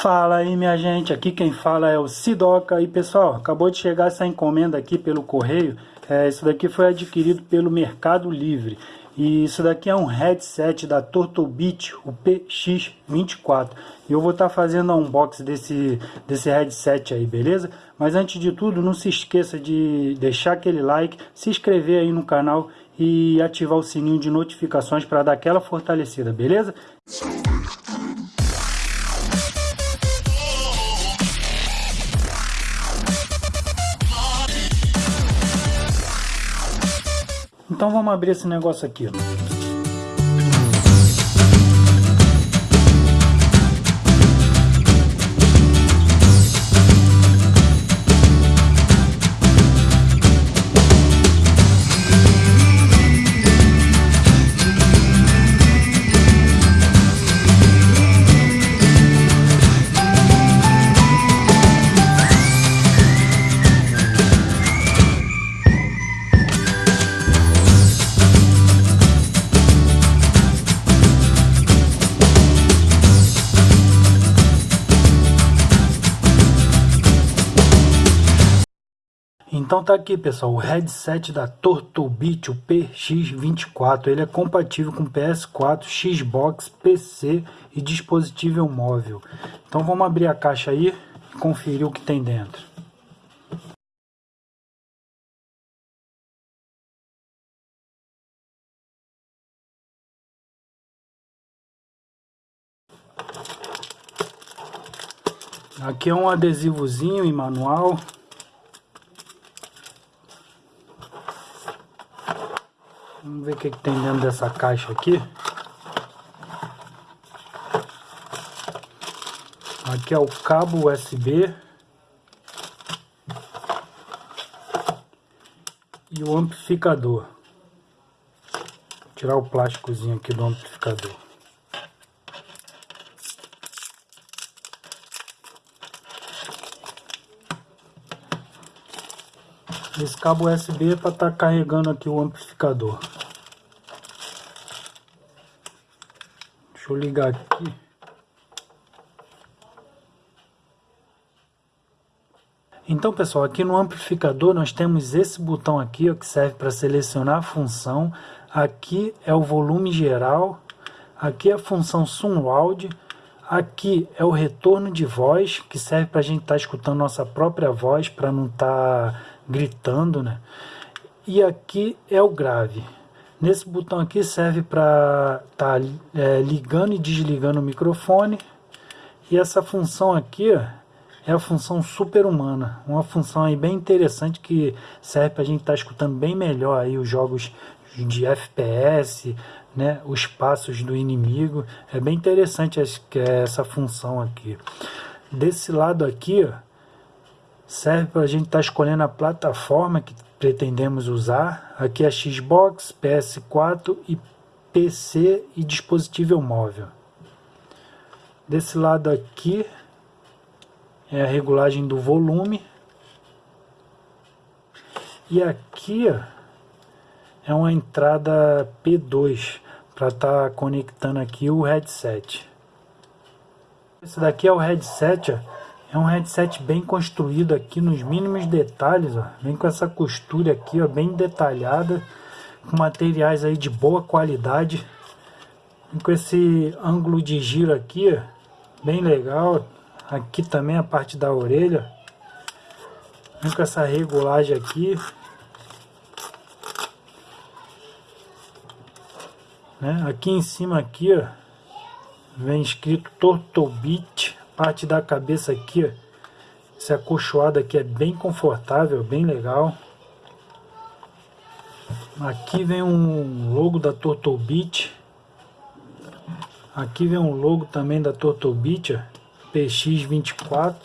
Fala aí minha gente, aqui quem fala é o Sidoca. E pessoal, acabou de chegar essa encomenda aqui pelo correio, é, isso daqui foi adquirido pelo Mercado Livre. E isso daqui é um headset da Turtlebeat, o PX24 e eu vou estar tá fazendo um unboxing desse, desse headset aí, beleza? Mas antes de tudo, não se esqueça de deixar aquele like, se inscrever aí no canal e ativar o sininho de notificações para dar aquela fortalecida, beleza? Então vamos abrir esse negócio aqui. Então tá aqui pessoal, o headset da Tortobit, o PX24, ele é compatível com PS4, Xbox, PC e dispositivo móvel. Então vamos abrir a caixa aí e conferir o que tem dentro. Aqui é um adesivozinho em manual. Vamos ver o que, que tem dentro dessa caixa aqui. Aqui é o cabo USB. E o amplificador. Vou tirar o plásticozinho aqui do amplificador. Esse cabo USB é para estar tá carregando aqui o amplificador. Deixa eu ligar aqui. Então pessoal, aqui no amplificador nós temos esse botão aqui ó, que serve para selecionar a função. Aqui é o volume geral. Aqui é a função Surround. Aqui é o retorno de voz, que serve para a gente estar tá escutando nossa própria voz, para não estar tá gritando, né? E aqui é o grave. Nesse botão aqui serve para estar tá, é, ligando e desligando o microfone. E essa função aqui ó, é a função super-humana. Uma função aí bem interessante que serve para a gente estar tá escutando bem melhor aí os jogos de FPS, né, os passos do inimigo. É bem interessante essa função aqui. Desse lado aqui, ó, serve para a gente estar tá escolhendo a plataforma que pretendemos usar. Aqui é Xbox, PS4 e PC e dispositivo móvel. Desse lado aqui é a regulagem do volume. E aqui é uma entrada P2 para estar tá conectando aqui o headset. Esse daqui é o headset, é um headset bem construído aqui nos mínimos detalhes, ó. Vem com essa costura aqui, ó, bem detalhada, com materiais aí de boa qualidade. Vem com esse ângulo de giro aqui, ó, bem legal. Aqui também a parte da orelha. Vem com essa regulagem aqui. Né? Aqui em cima aqui, ó, vem escrito Tortobit parte da cabeça aqui, ó, esse acolchoado aqui é bem confortável, bem legal. Aqui vem um logo da Tortobit. Aqui vem um logo também da Tortobit, PX24.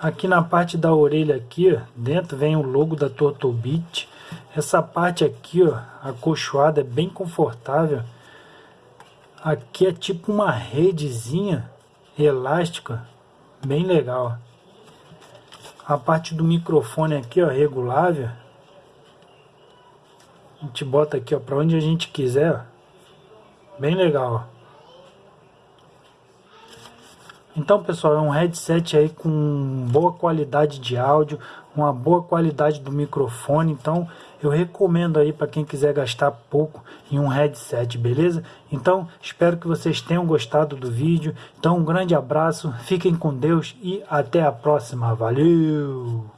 Aqui na parte da orelha aqui, ó, dentro vem o logo da Tortobit. Essa parte aqui, ó, acolchoada, é bem confortável. Aqui é tipo uma redezinha elástica bem legal. A parte do microfone aqui, ó, regulável. A gente bota aqui, ó, para onde a gente quiser, ó. Bem legal, ó. Então, pessoal, é um headset aí com boa qualidade de áudio, uma boa qualidade do microfone. Então, eu recomendo aí para quem quiser gastar pouco em um headset, beleza? Então, espero que vocês tenham gostado do vídeo. Então, um grande abraço, fiquem com Deus e até a próxima. Valeu!